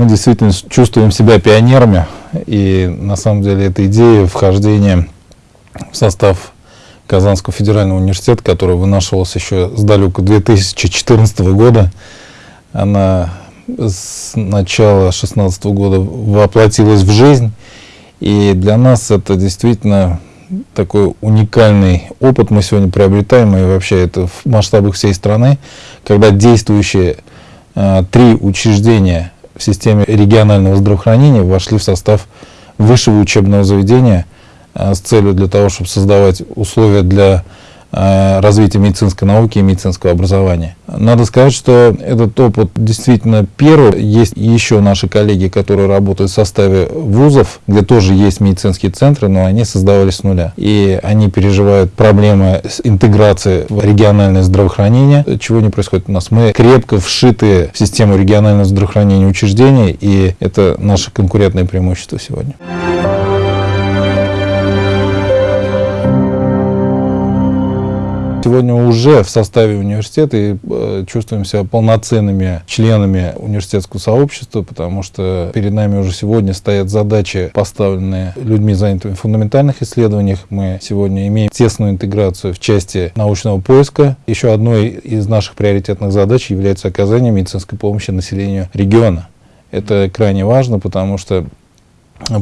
Мы действительно чувствуем себя пионерами, и на самом деле эта идея вхождения в состав Казанского федерального университета, который вынашивался еще с далека 2014 года, она с начала 2016 года воплотилась в жизнь, и для нас это действительно такой уникальный опыт мы сегодня приобретаем, и вообще это в масштабах всей страны, когда действующие э, три учреждения в системе регионального здравоохранения вошли в состав высшего учебного заведения э, с целью для того, чтобы создавать условия для развития медицинской науки и медицинского образования. Надо сказать, что этот опыт действительно первый. Есть еще наши коллеги, которые работают в составе вузов, где тоже есть медицинские центры, но они создавались с нуля. И они переживают проблемы с интеграцией в региональное здравоохранение, чего не происходит у нас. Мы крепко вшиты в систему регионального здравоохранения учреждений, и это наше конкурентное преимущество сегодня. Сегодня уже в составе университета и э, чувствуем себя полноценными членами университетского сообщества, потому что перед нами уже сегодня стоят задачи, поставленные людьми, занятыми в фундаментальных исследованиях. Мы сегодня имеем тесную интеграцию в части научного поиска. Еще одной из наших приоритетных задач является оказание медицинской помощи населению региона. Это крайне важно, потому что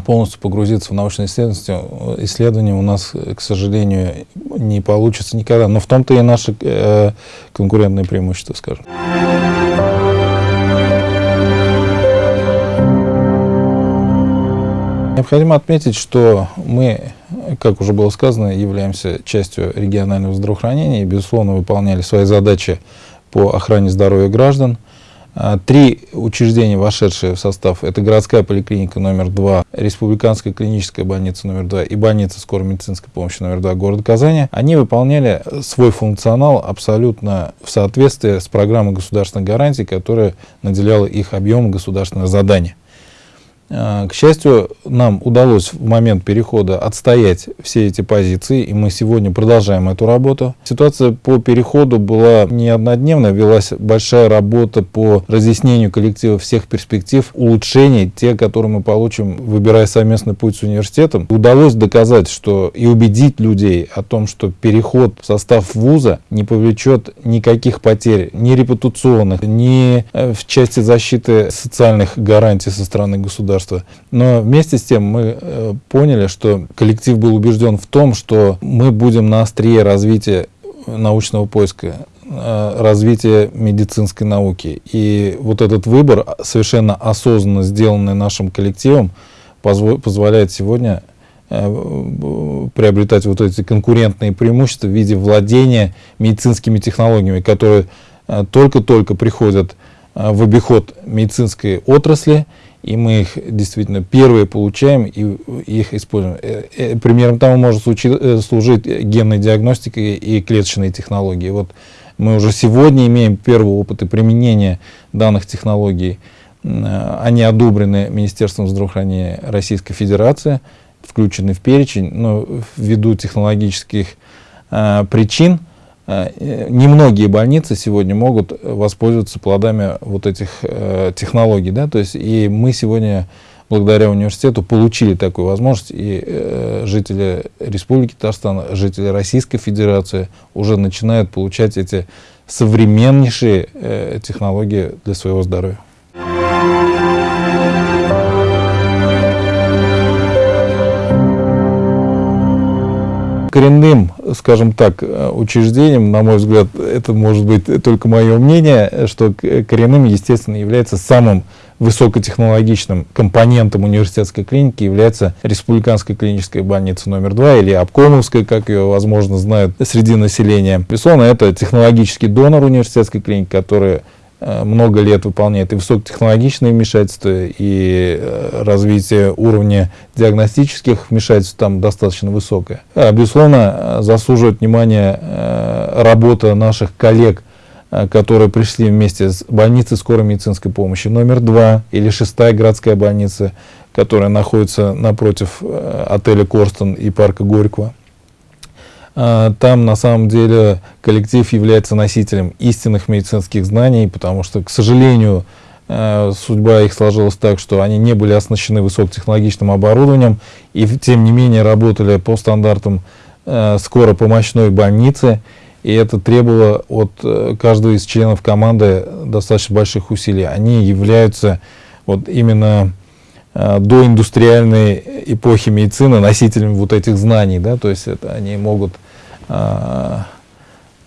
полностью погрузиться в научные исследования, исследования у нас, к сожалению, не получится никогда. Но в том-то и наше э, конкурентное преимущество, скажем. Необходимо отметить, что мы, как уже было сказано, являемся частью регионального здравоохранения и, безусловно, выполняли свои задачи по охране здоровья граждан. А, три учреждения, вошедшие в состав, это городская поликлиника номер два, республиканская клиническая больница номер два и больница скорой медицинской помощи номер два города Казани, они выполняли свой функционал абсолютно в соответствии с программой государственных гарантий, которая наделяла их объемом государственного задания. А, к счастью, нам удалось в момент перехода отстоять все эти позиции, и мы сегодня продолжаем эту работу. Ситуация по переходу была не однодневная, велась большая работа по разъяснению коллектива всех перспектив, улучшений, те, которые мы получим, выбирая совместный путь с университетом. Удалось доказать, что и убедить людей о том, что переход в состав вуза не повлечет никаких потерь, ни репутационных, ни э, в части защиты социальных гарантий со стороны государства государства. Но вместе с тем мы э, поняли, что коллектив был убежден в том, что мы будем на острие развития научного поиска, э, развития медицинской науки. И вот этот выбор, совершенно осознанно сделанный нашим коллективом, позволяет сегодня э, приобретать вот эти конкурентные преимущества в виде владения медицинскими технологиями, которые только-только приходят в обиход медицинской отрасли и мы их действительно первые получаем и их используем. Э, э, примером тому может э, служить генная диагностика и клеточные технологии. Вот мы уже сегодня имеем первые опыты применения данных технологий. Они одобрены Министерством здравоохранения Российской Федерации, включены в перечень, но ввиду технологических причин немногие больницы сегодня могут воспользоваться плодами вот этих э, технологий. Да? То есть, и мы сегодня, благодаря университету, получили такую возможность, и э, жители Республики Татарстан, жители Российской Федерации уже начинают получать эти современнейшие э, технологии для своего здоровья. Коренным, скажем так, учреждением, на мой взгляд, это может быть только мое мнение, что коренным, естественно, является самым высокотехнологичным компонентом университетской клиники является Республиканская клиническая больница номер два или Обкомовская, как ее, возможно, знают среди населения. Безусловно, это технологический донор университетской клиники, который Э, много лет выполняет и высокотехнологичные вмешательства, и э, развитие уровня диагностических вмешательств там достаточно высокое. А, безусловно, заслуживает внимания э, работа наших коллег, которые пришли вместе с больницей скорой медицинской помощи номер два или шестая городская больница, которая находится напротив отеля Корстон и парка Горького. А, там на самом деле коллектив является носителем истинных медицинских знаний, потому что, к сожалению, э, судьба их сложилась так, что они не были оснащены высокотехнологичным оборудованием и тем не менее работали по стандартам э, скоропомощной больницы. И это требовало от э, каждого из членов команды достаточно больших усилий. Они являются вот именно до индустриальной эпохи медицины носителями вот этих знаний. Да? То есть это, они могут э,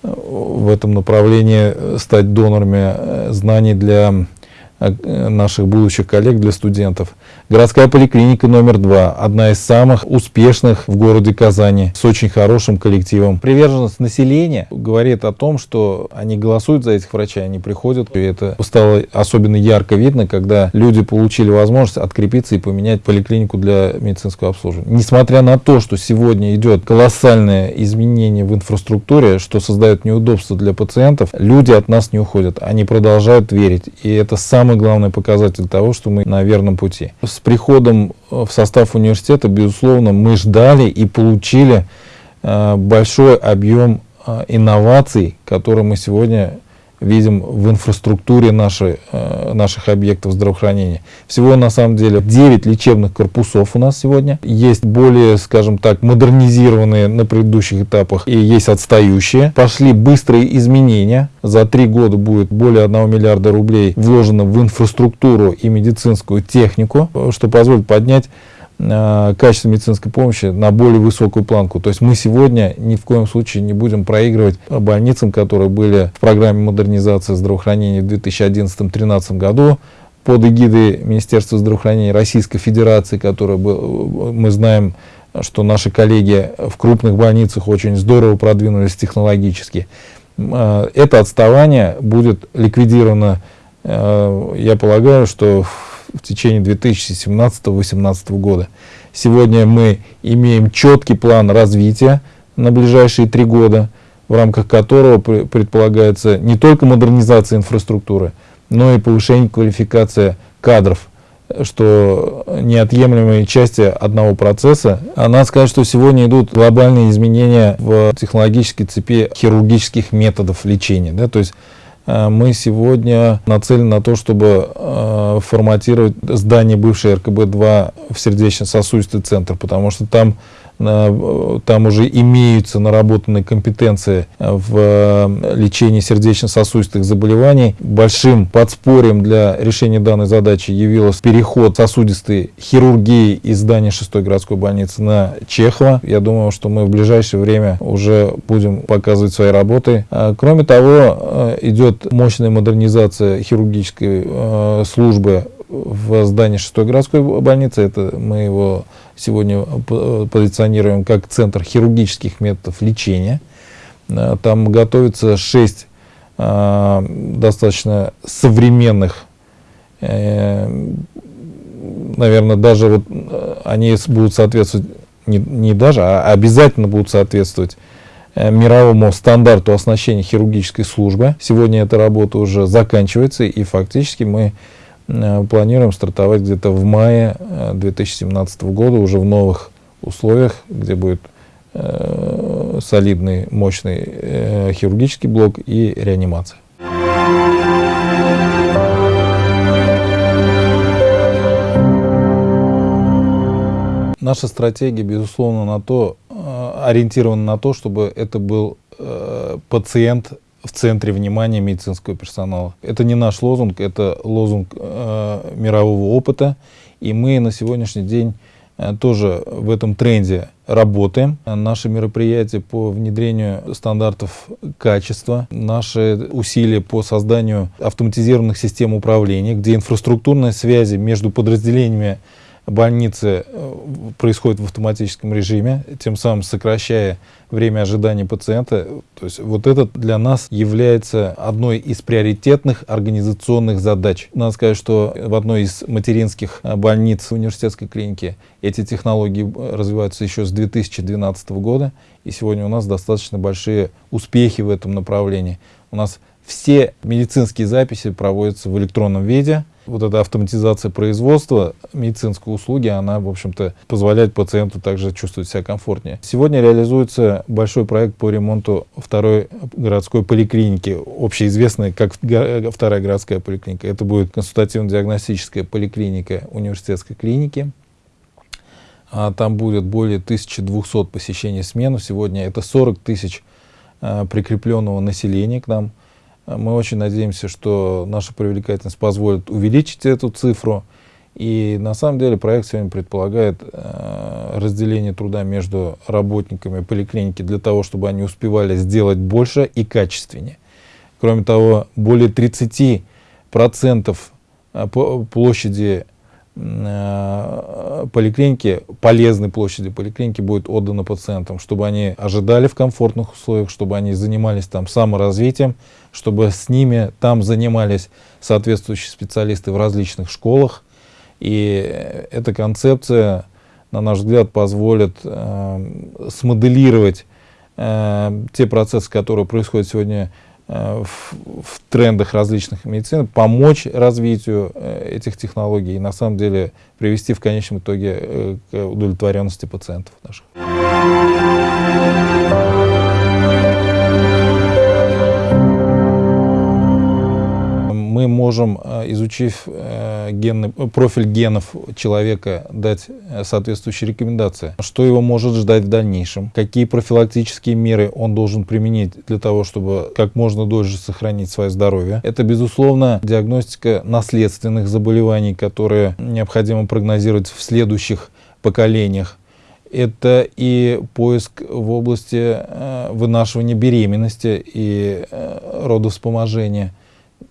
в этом направлении стать донорами знаний для Э, наших будущих коллег, для студентов. Городская поликлиника номер два, одна из самых успешных в городе Казани, с очень хорошим коллективом. Приверженность населения говорит о том, что они голосуют за этих врачей, они приходят. И это стало особенно ярко видно, когда люди получили возможность открепиться и поменять поликлинику для медицинского обслуживания. Несмотря на то, что сегодня идет колоссальное изменение в инфраструктуре, что создает неудобства для пациентов, люди от нас не уходят, они продолжают верить. И это самое самый главный показатель того, что мы на верном пути. С приходом в состав университета, безусловно, мы ждали и получили э, большой объем э, инноваций, которые мы сегодня видим в инфраструктуре нашей, э, наших объектов здравоохранения. Всего на самом деле 9 лечебных корпусов у нас сегодня. Есть более, скажем так, модернизированные на предыдущих этапах и есть отстающие. Пошли быстрые изменения. За три года будет более 1 миллиарда рублей вложено в инфраструктуру и медицинскую технику, что позволит поднять Э, качество медицинской помощи на более высокую планку. То есть мы сегодня ни в коем случае не будем проигрывать больницам, которые были в программе модернизации здравоохранения в 2011-2013 году под эгидой Министерства здравоохранения Российской Федерации, которая мы знаем, что наши коллеги в крупных больницах очень здорово продвинулись технологически. Э, это отставание будет ликвидировано, э, я полагаю, что в течение 2017-2018 года. Сегодня мы имеем четкий план развития на ближайшие три года, в рамках которого предполагается не только модернизация инфраструктуры, но и повышение квалификации кадров, что неотъемлемые части одного процесса. А надо сказать, что сегодня идут глобальные изменения в технологической цепи хирургических методов лечения. Да? То есть мы сегодня нацелены на то, чтобы э, форматировать здание бывшей РКБ-2 в сердечно-сосудистый центр, потому что там там уже имеются наработанные компетенции в лечении сердечно-сосудистых заболеваний. Большим подспорьем для решения данной задачи явился переход сосудистой хирургии из здания 6 городской больницы на Чехова. Я думаю, что мы в ближайшее время уже будем показывать свои работы. Кроме того, э, идет мощная модернизация хирургической э, службы в здании 6 городской больницы. Это мы его сегодня позиционируем как центр хирургических методов лечения. Э, там готовится 6 э, достаточно современных, э, наверное, даже вот они будут соответствовать, не, не даже, а обязательно будут соответствовать мировому стандарту оснащения хирургической службы. Сегодня эта работа уже заканчивается, и фактически мы Э, планируем стартовать где-то в мае 2017 э, года уже в новых условиях, где будет э, солидный, мощный э, хирургический блок и реанимация. Наша стратегия, безусловно, на то, э, ориентирована на то, чтобы это был э, пациент в центре внимания медицинского персонала. Это не наш лозунг, это лозунг э, мирового опыта, и мы на сегодняшний день э, тоже в этом тренде работаем. Наши мероприятия по внедрению стандартов качества, наши усилия по созданию автоматизированных систем управления, где инфраструктурные связи между подразделениями больницы э, происходит в автоматическом режиме, тем самым сокращая время ожидания пациента. То есть вот это для нас является одной из приоритетных организационных задач. Надо сказать, что в одной из материнских э, больниц университетской клиники эти технологии э, развиваются еще с 2012 года, и сегодня у нас достаточно большие успехи в этом направлении. У нас все медицинские записи проводятся в электронном виде, Вот эта автоматизация производства медицинской услуги, она, в общем-то, позволяет пациенту также чувствовать себя комфортнее. Сегодня реализуется большой проект по ремонту второй городской поликлиники, общеизвестной как вторая городская поликлиника. Это будет консультативно-диагностическая поликлиника университетской клиники. А там будет более 1200 посещений смену. Сегодня это 40 тысяч а, прикрепленного населения к нам. Мы очень надеемся, что наша привлекательность позволит увеличить эту цифру. И на самом деле проект сегодня предполагает э, разделение труда между работниками поликлиники для того, чтобы они успевали сделать больше и качественнее. Кроме того, более 30% э, площади поликлиники, полезной площади поликлиники будет отдано пациентам, чтобы они ожидали в комфортных условиях, чтобы они занимались там саморазвитием, чтобы с ними там занимались соответствующие специалисты в различных школах. И эта концепция, на наш взгляд, позволит э, смоделировать э, те процессы, которые происходят сегодня Э, в, в трендах различных медицин, помочь развитию э, этих технологий и на самом деле привести в конечном итоге э, к удовлетворенности пациентов наших. Мы можем, э, изучив э, генный, профиль генов человека, дать э, соответствующие рекомендации. Что его может ждать в дальнейшем, какие профилактические меры он должен применить для того, чтобы как можно дольше сохранить свое здоровье. Это, безусловно, диагностика наследственных заболеваний, которые необходимо прогнозировать в следующих поколениях это и поиск в области вынашивания беременности и родовспоможения.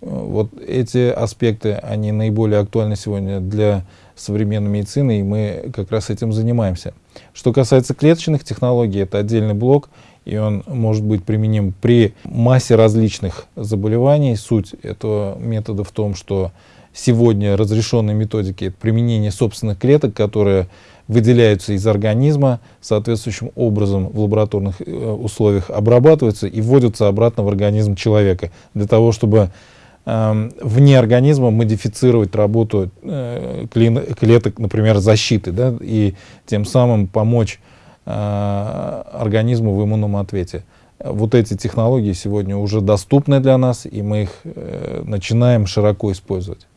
Вот эти аспекты, они наиболее актуальны сегодня для современной медицины, и мы как раз этим занимаемся. Что касается клеточных технологий, это отдельный блок, и он может быть применим при массе различных заболеваний. Суть этого метода в том, что сегодня разрешенные методики — это применение собственных клеток, которые выделяются из организма, соответствующим образом в лабораторных э, условиях обрабатываются и вводятся обратно в организм человека, для того, чтобы вне организма модифицировать работу э, клеток, например, защиты, да, и тем самым помочь э, организму в иммунном ответе. Вот эти технологии сегодня уже доступны для нас, и мы их э, начинаем широко использовать.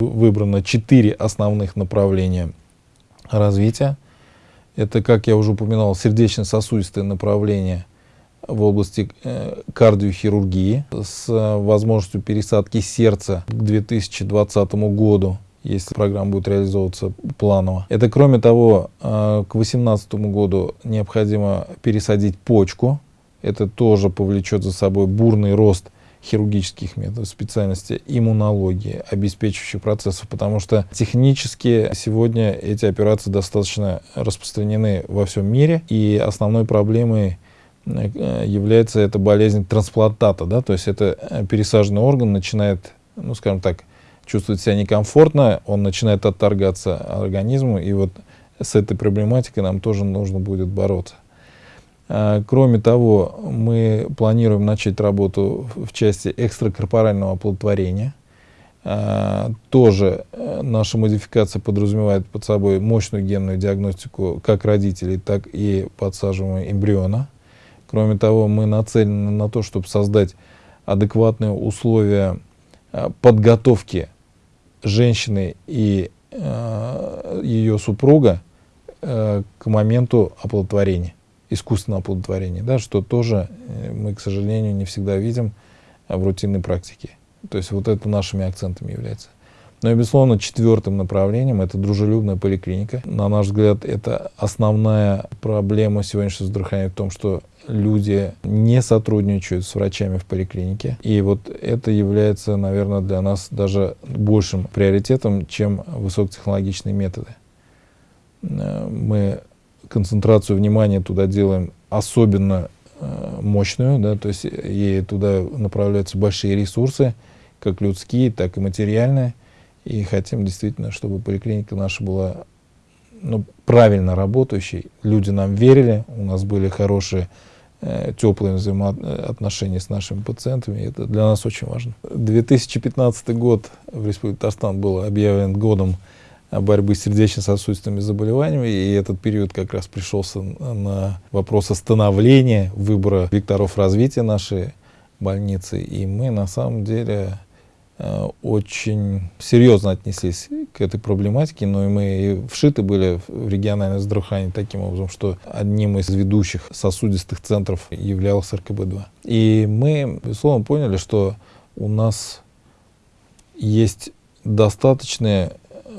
Выбрано четыре основных направления развития. Это, как я уже упоминал, сердечно-сосудистое направление в области э, кардиохирургии с э, возможностью пересадки сердца к 2020 году если программа будет реализовываться планово. Это, кроме того, э, к 2018 году необходимо пересадить почку. Это тоже повлечет за собой бурный рост хирургических методов специальности иммунологии, обеспечивающих процессов, потому что технически сегодня эти операции достаточно распространены во всем мире, и основной проблемой э, является эта болезнь трансплантата, да, то есть это э, пересаженный орган начинает, ну, скажем так, чувствовать себя некомфортно, он начинает отторгаться организму, и вот с этой проблематикой нам тоже нужно будет бороться. А, кроме того, мы планируем начать работу в части экстракорпорального оплодотворения. А, тоже э, наша модификация подразумевает под собой мощную генную диагностику как родителей, так и подсаживаемого эмбриона. Кроме того, мы нацелены на то, чтобы создать адекватные условия а, подготовки женщины и ее супруга э, к моменту оплодотворения искусственного оплодотворения, да, что тоже э, мы, к сожалению, не всегда видим в рутинной практике. То есть вот это нашими акцентами является. Но, и, безусловно, четвертым направлением это дружелюбная поликлиника. На наш взгляд, это основная проблема сегодняшнего здравоохранения в том, что люди не сотрудничают с врачами в поликлинике. И вот это является, наверное, для нас даже большим приоритетом, чем высокотехнологичные методы. Э, мы концентрацию внимания туда делаем особенно э, мощную, да, то есть и туда направляются большие ресурсы, как людские, так и материальные. И хотим действительно, чтобы поликлиника наша была ну, правильно работающей. Люди нам верили, у нас были хорошие э, теплые взаимоотношения с нашими пациентами. Это для нас очень важно. 2015 год в Республике Татарстан был объявлен годом борьбы с сердечно-сосудистыми заболеваниями, и этот период как раз пришелся на вопрос остановления выбора векторов развития нашей больницы, и мы на самом деле э, очень серьезно отнеслись к этой проблематике, но и мы вшиты были в региональное здравоохранение таким образом, что одним из ведущих сосудистых центров являлся РКБ-2. И мы, безусловно, поняли, что у нас есть достаточная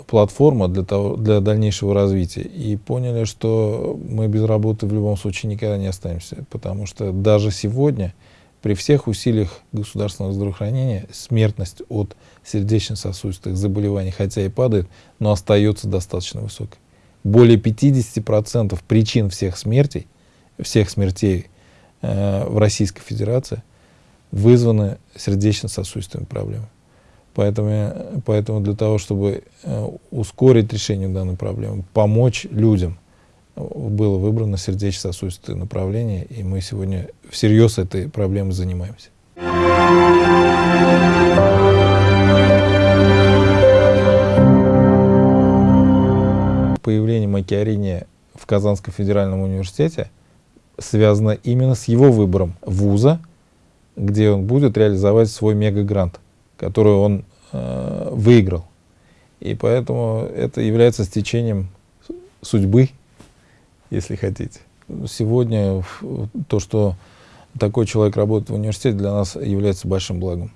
платформа для, того, для дальнейшего развития. И поняли, что мы без работы в любом случае никогда не останемся, потому что даже сегодня при всех усилиях государственного здравоохранения смертность от сердечно-сосудистых заболеваний, хотя и падает, но остается достаточно высокой. Более 50% причин всех смертей, всех смертей э, в Российской Федерации вызваны сердечно-сосудистыми проблемами. Поэтому, поэтому для того, чтобы э, ускорить решение данной проблемы, помочь людям – было выбрано сердечно-сосудистое направление, и мы сегодня всерьез этой проблемой занимаемся. Появление Макиарини в Казанском федеральном университете связано именно с его выбором вуза, где он будет реализовать свой мегагрант, который он э, выиграл. И поэтому это является стечением судьбы если хотите. Сегодня то, что такой человек работает в университете, для нас является большим благом.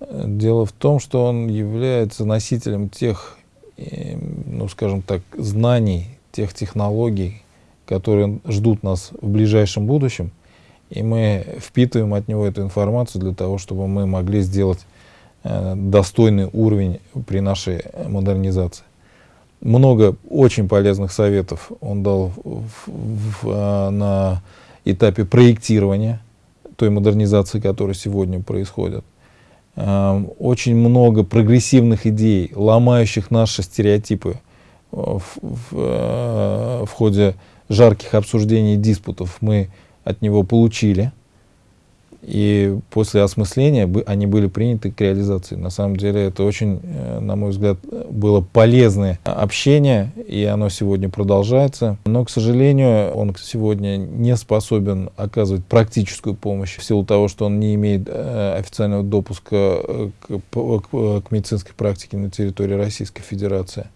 Дело в том, что он является носителем тех, э, ну, скажем так, знаний, тех технологий, которые ждут нас в ближайшем будущем, и мы впитываем от него эту информацию для того, чтобы мы могли сделать э, достойный уровень при нашей модернизации много очень полезных советов он дал в, в, в, на этапе проектирования той модернизации, которая сегодня происходит. Очень много прогрессивных идей, ломающих наши стереотипы в, в, в ходе жарких обсуждений и диспутов мы от него получили и после осмысления они были приняты к реализации. На самом деле это очень, э, на мой взгляд, было полезное общение, и оно сегодня продолжается. Но, к сожалению, он сегодня не способен оказывать практическую помощь в силу того, что он не имеет э, официального допуска э, к, медицинской практике на территории Российской Федерации.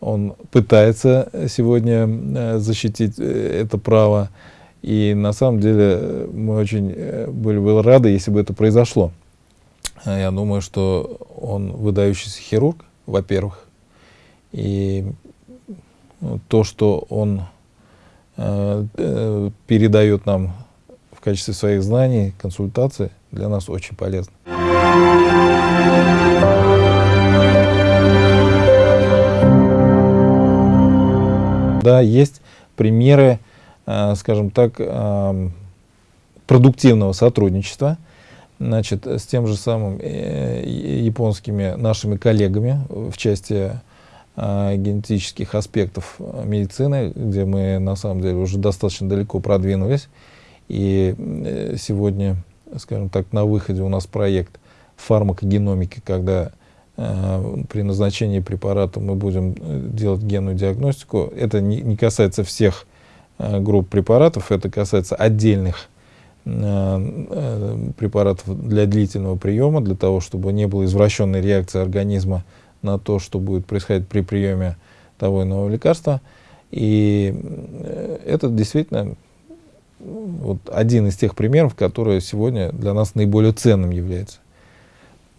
Он пытается сегодня защитить это право. И на самом деле мы очень э, были бы рады, если бы это произошло. А я думаю, что он выдающийся хирург, во-первых. И ну, то, что он э, э, передает нам в качестве своих знаний, консультаций, для нас очень полезно. Да, есть примеры Э, скажем так, э, продуктивного сотрудничества значит, с тем же самым э, японскими нашими коллегами в части генетических аспектов медицины, где мы на самом деле уже достаточно далеко продвинулись. И сегодня, скажем так, на выходе у нас проект фармакогеномики, когда при назначении препарата мы будем делать генную диагностику. Это не, не касается всех Э, групп препаратов. Это касается отдельных э, э, препаратов для длительного приема, для того, чтобы не было извращенной реакции организма на то, что будет происходить при приеме того иного лекарства. И это действительно вот один из тех примеров, который сегодня для нас наиболее ценным является.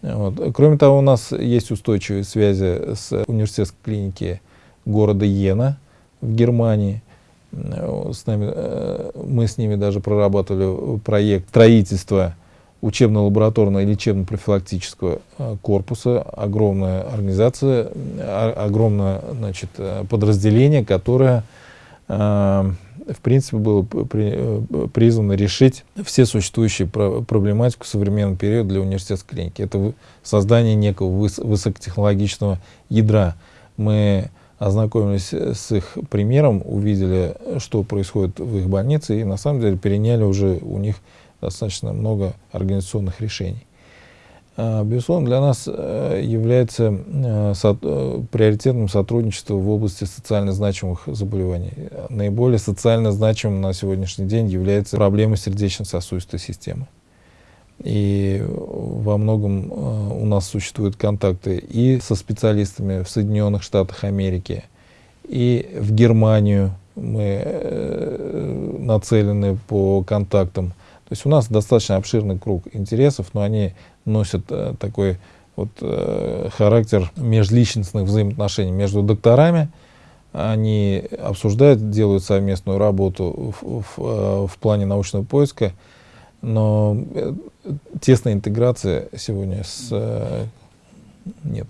Вот. Кроме того, у нас есть устойчивые связи с университетской клиники города Йена в Германии – с нами, э, мы с ними даже прорабатывали проект строительства учебно-лабораторного и лечебно-профилактического э, корпуса. Огромная организация, а, огромное значит, э, подразделение, которое в принципе было призвано решить все существующие проблематику современного периода для университетской клиники. Это создание некого высокотехнологичного ядра. Мы ознакомились с их примером, увидели, что происходит в их больнице, и на самом деле переняли уже у них достаточно много организационных решений. А, безусловно, для нас э, является э, э, приоритетным сотрудничество в области социально значимых заболеваний. Наиболее социально значимым на сегодняшний день является проблема сердечно-сосудистой системы. И во многом у нас существуют контакты и со специалистами в Соединенных Штатах Америки, и в Германию мы нацелены по контактам то есть у нас достаточно обширный круг интересов, но они носят э, такой вот, э, характер межличностных взаимоотношений между докторами. Они обсуждают, делают совместную работу в, в, э, в плане научного поиска, но э, тесной интеграции сегодня с, э, нет.